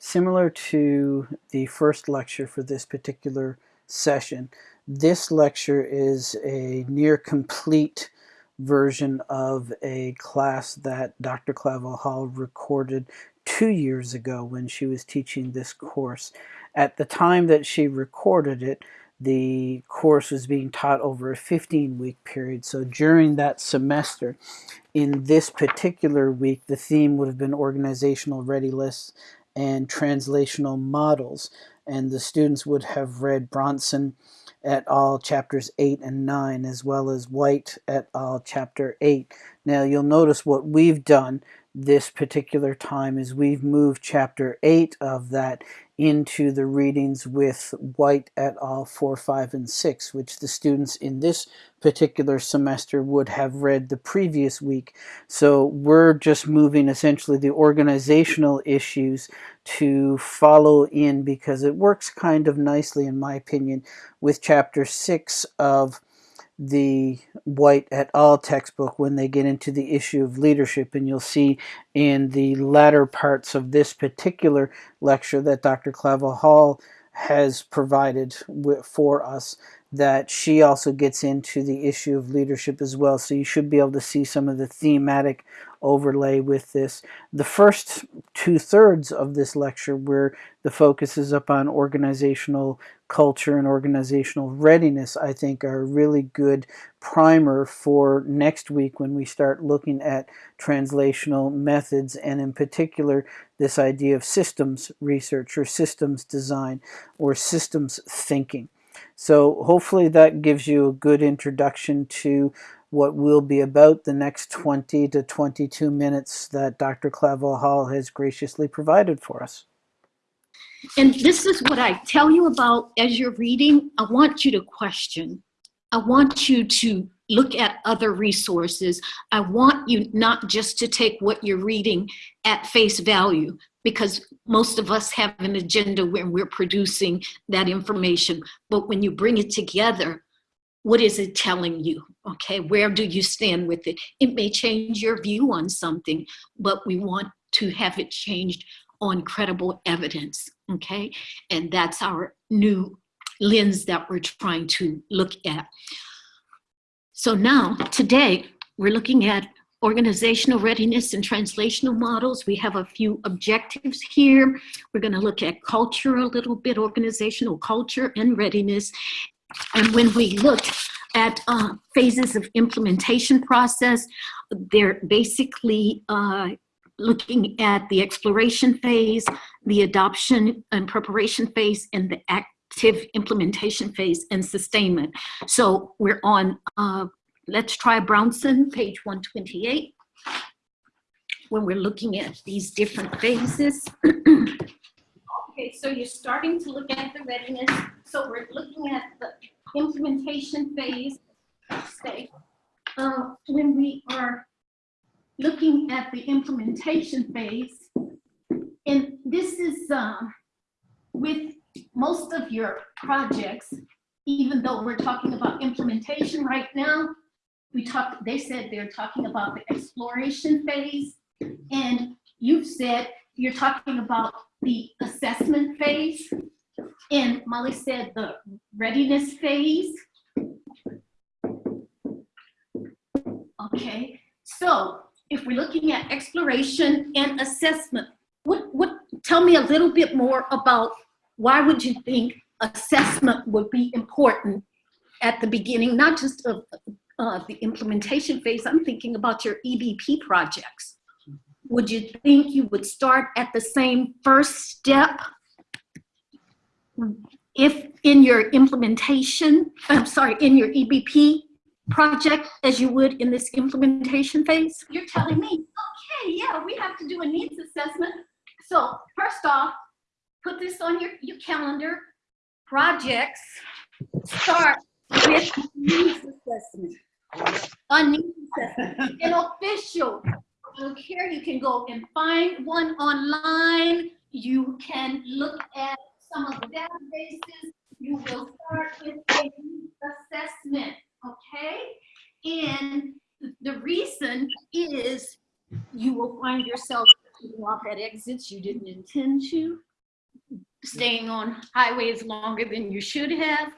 similar to the first lecture for this particular session, this lecture is a near complete version of a class that Dr. Clavel Hall recorded two years ago when she was teaching this course. At the time that she recorded it, the course was being taught over a 15 week period. So during that semester, in this particular week, the theme would have been organizational readiness and translational models. And the students would have read Brownson et al. chapters 8 and 9, as well as White et al. chapter 8. Now you'll notice what we've done this particular time is we've moved chapter 8 of that into the readings with White et al. 4, 5, and 6, which the students in this particular semester would have read the previous week. So we're just moving essentially the organizational issues to follow in because it works kind of nicely, in my opinion, with chapter 6 of the White et al. textbook when they get into the issue of leadership. And you'll see in the latter parts of this particular lecture that Dr. Clavel Hall has provided for us that she also gets into the issue of leadership as well. So you should be able to see some of the thematic overlay with this. The first two-thirds of this lecture where the focus is upon organizational culture and organizational readiness, I think are a really good primer for next week when we start looking at translational methods and in particular this idea of systems research or systems design or systems thinking. So hopefully that gives you a good introduction to what will be about the next 20 to 22 minutes that Dr. Clavel Hall has graciously provided for us. And this is what I tell you about as you're reading. I want you to question. I want you to look at other resources. I want you not just to take what you're reading at face value, because most of us have an agenda when we're producing that information. But when you bring it together, what is it telling you? Okay, where do you stand with it? It may change your view on something, but we want to have it changed on credible evidence, okay? And that's our new lens that we're trying to look at. So now, today, we're looking at organizational readiness and translational models. We have a few objectives here. We're gonna look at culture a little bit, organizational culture and readiness. And when we look at uh, phases of implementation process, they're basically uh, looking at the exploration phase, the adoption and preparation phase, and the active implementation phase and sustainment. So we're on uh, Let's try Brownson, page 128, when we're looking at these different phases. okay, so you're starting to look at the readiness. So we're looking at the implementation phase. Stay. Uh, when we are looking at the implementation phase, and this is uh, with most of your projects, even though we're talking about implementation right now, we talked, they said they're talking about the exploration phase. And you've said you're talking about the assessment phase. And Molly said the readiness phase. Okay, so if we're looking at exploration and assessment, what, what, tell me a little bit more about why would you think assessment would be important at the beginning, not just of uh, the implementation phase, I'm thinking about your EBP projects. Would you think you would start at the same first step if in your implementation, I'm sorry, in your EBP project as you would in this implementation phase? You're telling me, okay, yeah, we have to do a needs assessment. So first off, put this on your, your calendar. Projects start with needs assessment an official. Here you can go and find one online. You can look at some of the databases. You will start with a assessment, okay? And the reason is you will find yourself off at exits you didn't intend to. staying on highways longer than you should have,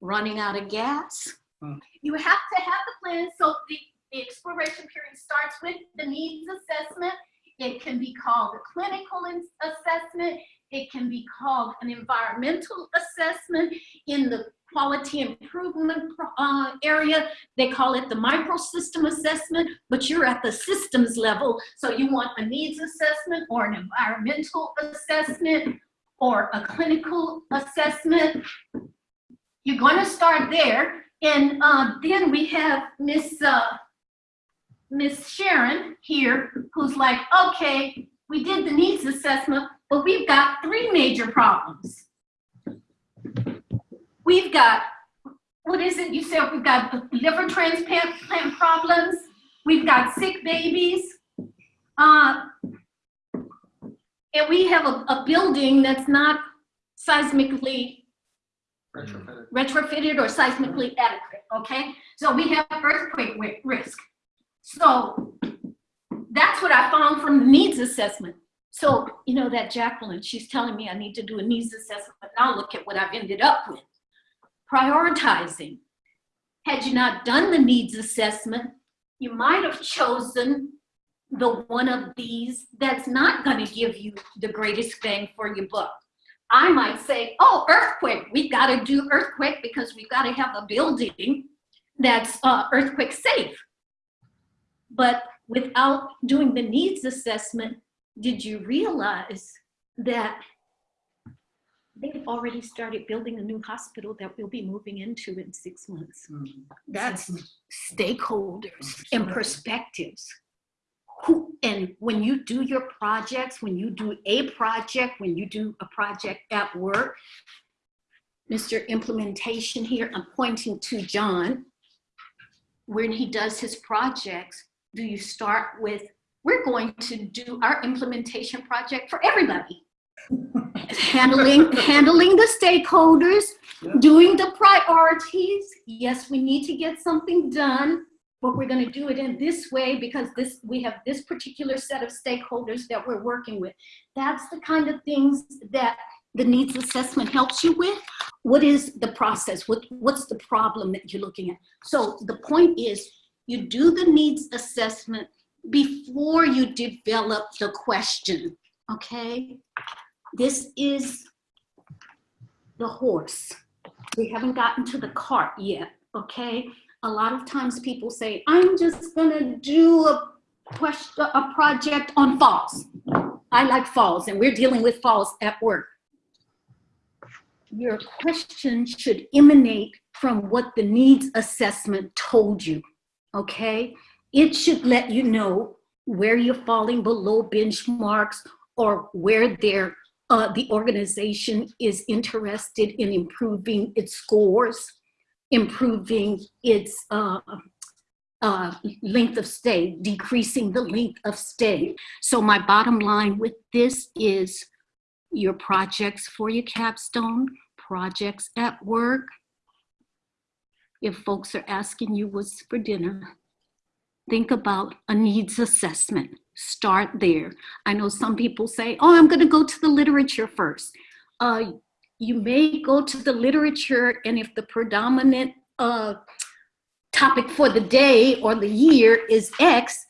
running out of gas. Hmm. You have to have the plan, so the, the exploration period starts with the needs assessment. It can be called a clinical assessment. It can be called an environmental assessment. In the quality improvement uh, area, they call it the microsystem assessment, but you're at the systems level. So you want a needs assessment or an environmental assessment or a clinical assessment. You're going to start there. And uh, then we have Miss uh, Miss Sharon here, who's like, okay, we did the needs assessment, but we've got three major problems. We've got, what is it? You said we've got liver transplant problems. We've got sick babies. Uh, and we have a, a building that's not seismically Retrofitted. retrofitted or seismically adequate, okay? So we have earthquake risk. So that's what I found from the needs assessment. So, you know, that Jacqueline, she's telling me I need to do a needs assessment, now look at what I've ended up with. Prioritizing. Had you not done the needs assessment, you might have chosen the one of these that's not gonna give you the greatest bang for your buck. I might say, oh, earthquake, we've got to do earthquake because we've got to have a building that's uh, earthquake safe. But without doing the needs assessment, did you realize that they've already started building a new hospital that we'll be moving into in six months? That's stakeholders and perspectives. Who, and when you do your projects, when you do a project, when you do a project at work, Mr. Implementation here, I'm pointing to John. When he does his projects, do you start with, we're going to do our implementation project for everybody. Handling, handling the stakeholders, Yeah. doing the priorities. Yes, we need to get something done, but we're going to do it in this way because this we have this particular set of stakeholders that we're working with. That's the kind of things that the needs assessment helps you with. What is the process? What, what's the problem that you're looking at? So the point is you do the needs assessment before you develop the question, okay? This is the horse. We haven't gotten to the cart yet, okay? A lot of times people say, I'm just gonna do a question, a project on falls. I like falls and we're dealing with falls at work. Your question should emanate from what the needs assessment told you, okay? It should let you know where you're falling below benchmarks or where there, uh, the organization is interested in improving its scores, improving its uh, uh, length of stay, decreasing the length of stay. So my bottom line with this is your projects for your capstone, projects at work. If folks are asking you what's for dinner, think about a needs assessment. Start there. I know some people say, oh, I'm going to go to the literature first. Uh, you may go to the literature, and if the predominant uh, topic for the day or the year is X,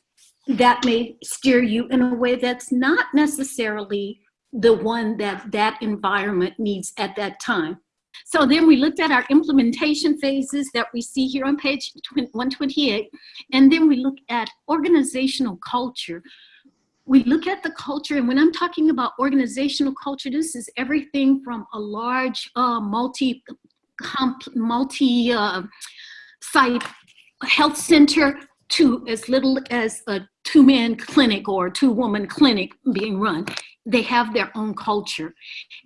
that may steer you in a way that's not necessarily the one that that environment needs at that time. So then we looked at our implementation phases that we see here on page 128, and then we look at organizational culture. We look at the culture, and when I'm talking about organizational culture, this is everything from a large uh, multi, multi uh, site health center to as little as a two-man clinic or two-woman clinic being run. They have their own culture.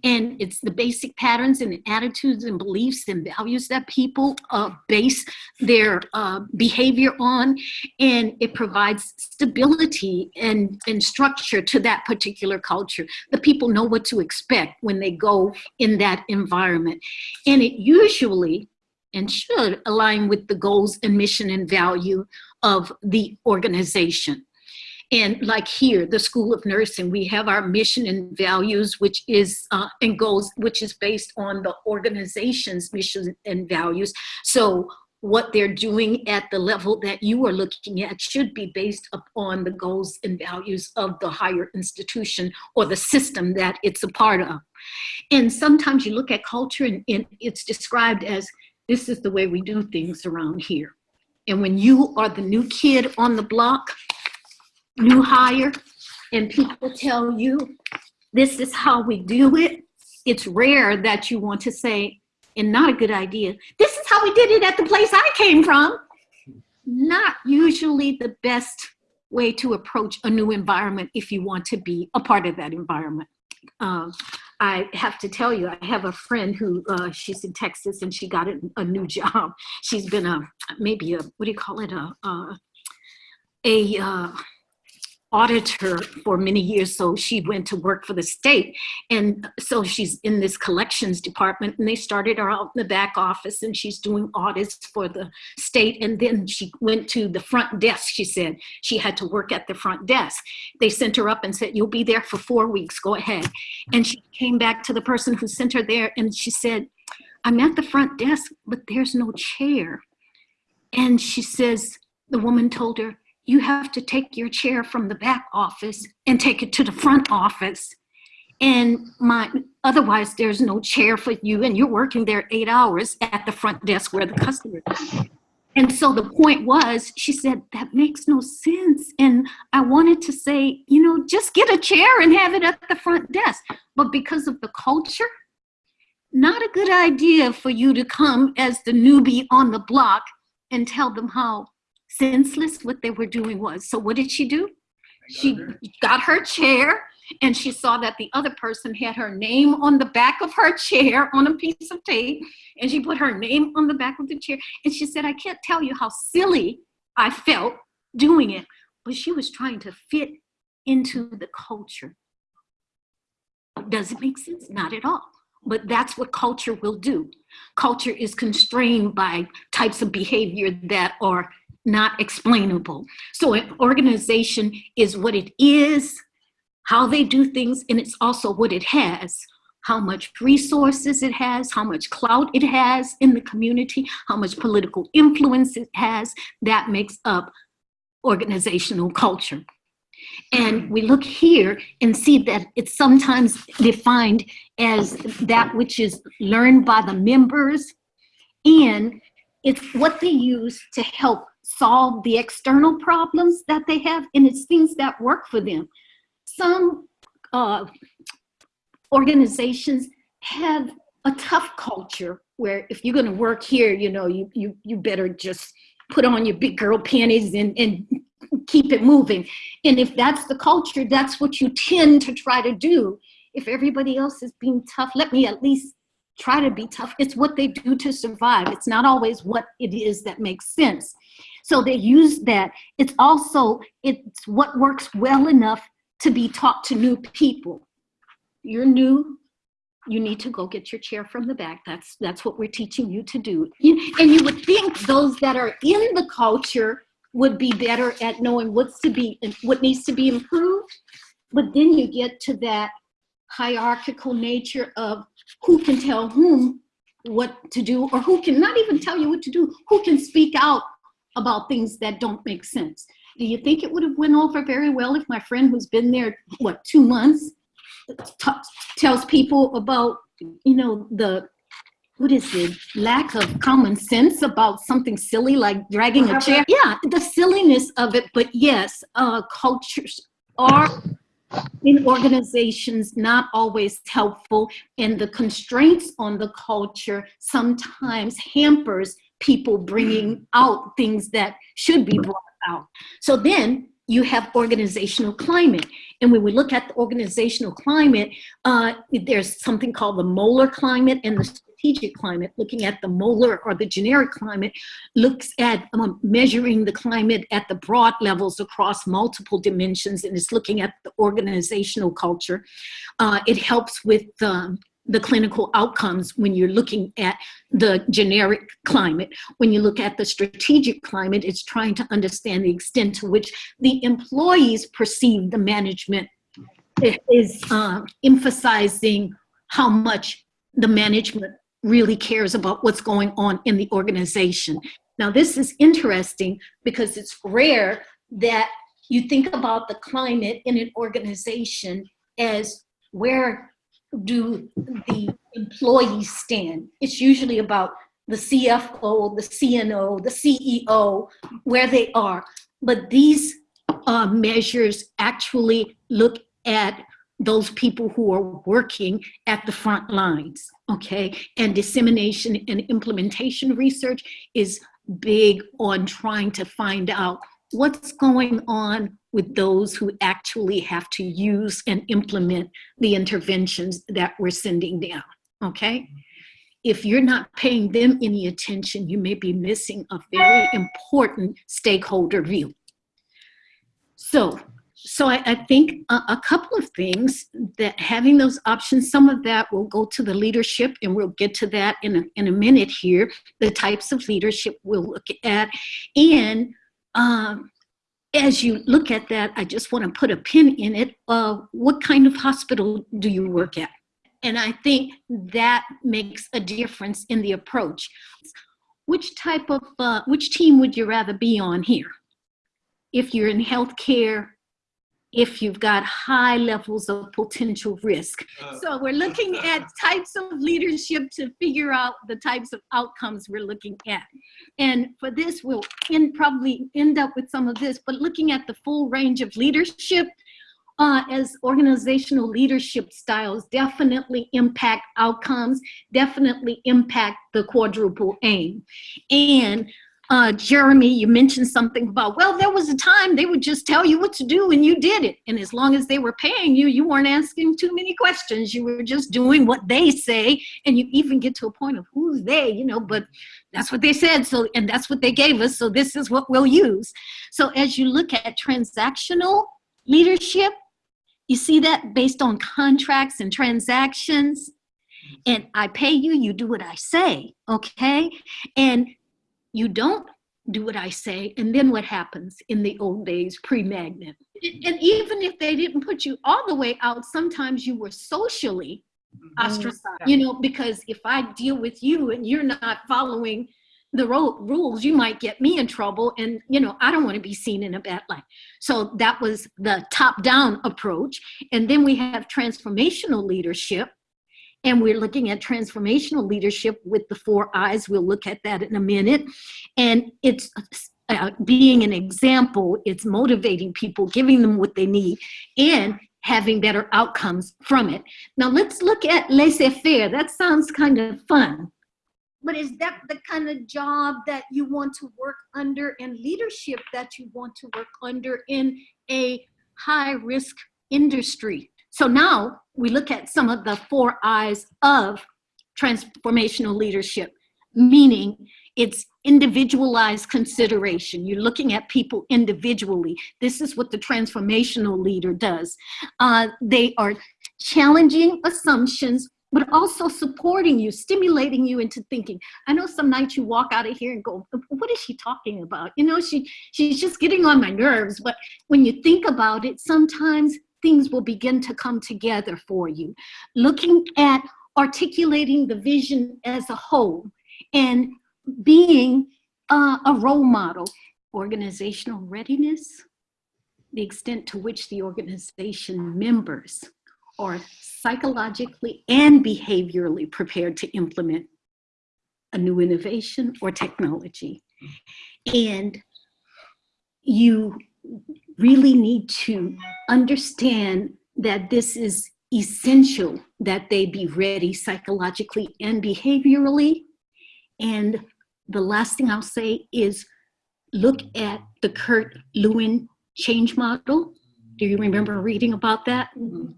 And it's the basic patterns and attitudes and beliefs and values that people uh, base their uh, behavior on. And it provides stability and, and structure to that particular culture. The people know what to expect when they go in that environment. And it usually and should align with the goals and mission and value of the organization. And like here, the School of Nursing, we have our mission and values, which is, uh, and goals, which is based on the organization's mission and values. So what they're doing at the level that you are looking at should be based upon the goals and values of the higher institution or the system that it's a part of. And sometimes you look at culture and, and it's described as, this is the way we do things around here. And when you are the new kid on the block, new hire, and people tell you, this is how we do it, it's rare that you want to say, and not a good idea, this is how we did it at the place I came from. Not usually the best way to approach a new environment if you want to be a part of that environment. Um, I have to tell you, I have a friend who, uh, she's in Texas and she got a, new job. She's been a, maybe a, what do you call it, a, a, a uh, auditor for many years, so she went to work for the state. And so she's in this collections department and they started her out in the back office and she's doing audits for the state. And then she went to the front desk, she said. She had to work at the front desk. They sent her up and said, you'll be there for four weeks, go ahead. And she came back to the person who sent her there and she said, I'm at the front desk, but there's no chair. And she says, the woman told her, you have to take your chair from the back office and take it to the front office. And my, otherwise there's no chair for you and you're working there eight hours at the front desk where the customer is. And so the point was, she said, that makes no sense. And I wanted to say, you know, just get a chair and have it at the front desk. But because of the culture, not a good idea for you to come as the newbie on the block and tell them how senseless what they were doing was. So what did she do? She got her chair and she saw that the other person had her name on the back of her chair on a piece of tape and she put her name on the back of the chair and she said, I can't tell you how silly I felt doing it, but she was trying to fit into the culture. Does it make sense? Not at all. But that's what culture will do. Culture is constrained by types of behavior that are not explainable. So an organization is what it is, how they do things, and it's also what it has, how much resources it has, how much clout it has in the community, how much political influence it has, that makes up organizational culture. And we look here and see that it's sometimes defined as that which is learned by the members and it's what they use to help solve the external problems that they have and it's things that work for them. Some uh, organizations have a tough culture where if you're gonna work here, you know, you, you, you better just put on your big girl panties and, and keep it moving. And if that's the culture, that's what you tend to try to do. If everybody else is being tough, let me at least try to be tough. It's what they do to survive. It's not always what it is that makes sense. So they use that. It's also, it's what works well enough to be taught to new people. You're new, you need to go get your chair from the back. That's, that's what we're teaching you to do. And you would think those that are in the culture would be better at knowing what's to be, what needs to be improved. But then you get to that hierarchical nature of who can tell whom what to do or who can not even tell you what to do, who can speak out about things that don't make sense. Do you think it would have went over very well if my friend who's been there, what, two months, tells people about, you know, the, what is it, lack of common sense about something silly like dragging a chair? Yeah, the silliness of it, but yes, uh, cultures are in organizations not always helpful and the constraints on the culture sometimes hampers people bringing out things that should be brought out. So then you have organizational climate. And when we look at the organizational climate, uh, there's something called the molar climate and the strategic climate. Looking at the molar or the generic climate looks at um, measuring the climate at the broad levels across multiple dimensions and it's looking at the organizational culture. Uh, it helps with um, the clinical outcomes when you're looking at the generic climate. When you look at the strategic climate, it's trying to understand the extent to which the employees perceive the management is uh, emphasizing how much the management really cares about what's going on in the organization. Now, this is interesting because it's rare that you think about the climate in an organization as where do the employees stand? It's usually about the CFO, the CNO, the CEO, where they are. But these uh, measures actually look at those people who are working at the front lines, okay? And dissemination and implementation research is big on trying to find out what's going on with those who actually have to use and implement the interventions that we're sending down, okay? If you're not paying them any attention, you may be missing a very important stakeholder view. So, so I, I think a, a couple of things that having those options, some of that will go to the leadership and we'll get to that in a, in a minute here, the types of leadership we'll look at. And um, as you look at that, I just want to put a pin in it. Uh, what kind of hospital do you work at? And I think that makes a difference in the approach. Which type of, uh, which team would you rather be on here? If you're in healthcare, if you've got high levels of potential risk. Uh, So we're looking at types of leadership to figure out the types of outcomes we're looking at. And for this, we'll end, probably end up with some of this, but looking at the full range of leadership, uh, as organizational leadership styles definitely impact outcomes, definitely impact the quadruple aim. And uh, Jeremy, you mentioned something about, well, there was a time they would just tell you what to do and you did it. And as long as they were paying you, you weren't asking too many questions. You were just doing what they say. And you even get to a point of who's they, you know, but that's what they said. So, and that's what they gave us. So this is what we'll use. So as you look at transactional leadership, you see that based on contracts and transactions. And I pay you, you do what I say, okay? And you don't do what I say, and then what happens in the old days, pre-magnet? And even if they didn't put you all the way out, sometimes you were socially mm-hmm. ostracized, oh, you know, because if I deal with you and you're not following the ro- rules, you might get me in trouble, and you know, I don't want to be seen in a bad light. So that was the top-down approach, and then we have transformational leadership, and we're looking at transformational leadership with the four I's. We'll look at that in a minute. And it's uh, being an example, it's motivating people, giving them what they need, and having better outcomes from it. Now let's look at laissez-faire. That sounds kind of fun. But is that the kind of job that you want to work under and leadership that you want to work under in a high risk industry? So now we look at some of the four I's of transformational leadership, meaning it's individualized consideration. You're looking at people individually. This is what the transformational leader does. Uh, they are challenging assumptions, but also supporting you, stimulating you into thinking. I know some nights you walk out of here and go, what is she talking about? You know, she, she's just getting on my nerves. But when you think about it, sometimes things will begin to come together for you. Looking at articulating the vision as a whole and being uh, a role model. Organizational readiness, the extent to which the organization members are psychologically and behaviorally prepared to implement a new innovation or technology. And you really need to understand that this is essential that they be ready psychologically and behaviorally. And the last thing I'll say is look at the Kurt Lewin change model. Do you remember reading about that? Mm-hmm.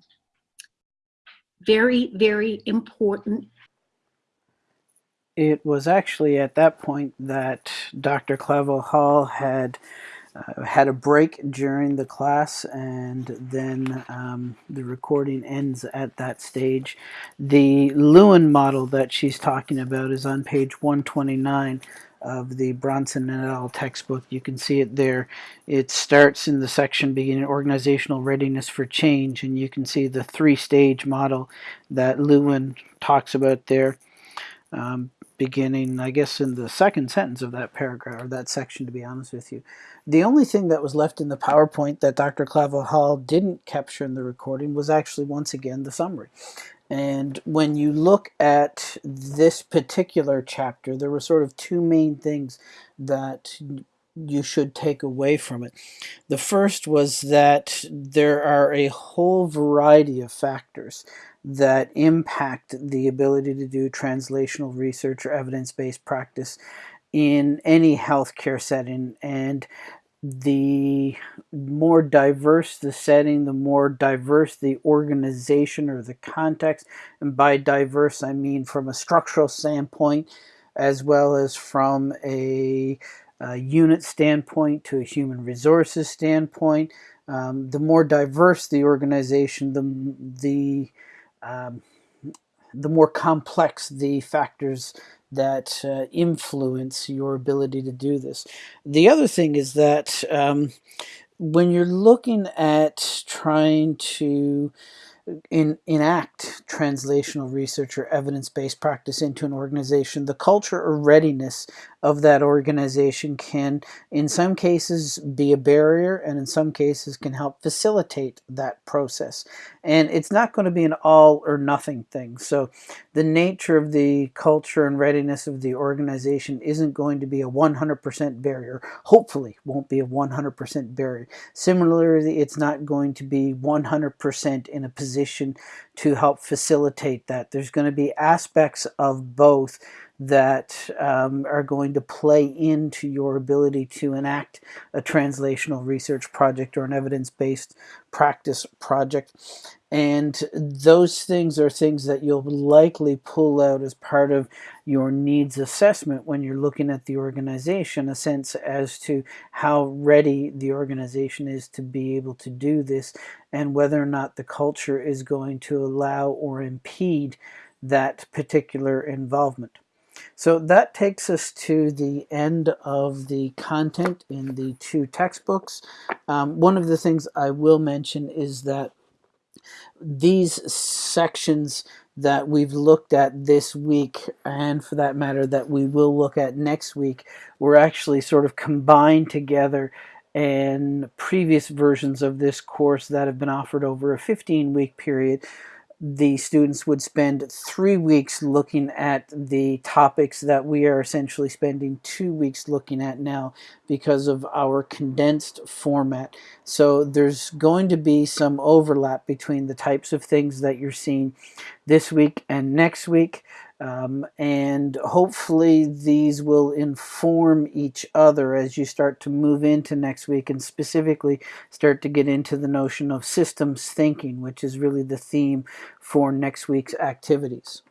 Very, very important. It was actually at that point that Dr. Clavel Hall had uh, had a break during the class and then um, the recording ends at that stage. The Lewin model that she's talking about is on page 129 of the Brownson et al. textbook. You can see it there. It starts in the section beginning organizational readiness for change, and you can see the three-stage model that Lewin talks about there. Um, beginning, I guess, in the second sentence of that paragraph, or that section, to be honest with you. The only thing that was left in the PowerPoint that Dr. Clavel Hall didn't capture in the recording was actually, once again, the summary. And when you look at this particular chapter, there were sort of two main things that you should take away from it. The first was that there are a whole variety of factors that impact the ability to do translational research or evidence-based practice in any healthcare setting. And the more diverse the setting, the more diverse the organization or the context. And by diverse, I mean from a structural standpoint, as well as from a, a unit standpoint to a human resources standpoint. Um, the more diverse the organization, the, the, um, the more complex the factors that uh, influence your ability to do this. The other thing is that um, when you're looking at trying to in, enact translational research or evidence-based practice into an organization, the culture or readiness of that organization can, in some cases, be a barrier and in some cases can help facilitate that process. And it's not going to be an all or nothing thing. So the nature of the culture and readiness of the organization isn't going to be a 100% barrier. Hopefully won't be a 100% barrier. Similarly, it's not going to be 100% in a position to help facilitate that. There's going to be aspects of both that um, are going to play into your ability to enact a translational research project or an evidence-based practice project. And those things are things that you'll likely pull out as part of your needs assessment when you're looking at the organization, a sense as to how ready the organization is to be able to do this and whether or not the culture is going to allow or impede that particular involvement. So that takes us to the end of the content in the two textbooks. Um, one of the things I will mention is that these sections that we've looked at this week and for that matter that we will look at next week were actually sort of combined together in previous versions of this course that have been offered over a 15 week period the students would spend three weeks looking at the topics that we are essentially spending two weeks looking at now because of our condensed format. So there's going to be some overlap between the types of things that you're seeing this week and next week. Um, and hopefully these will inform each other as you start to move into next week and specifically start to get into the notion of systems thinking, which is really the theme for next week's activities.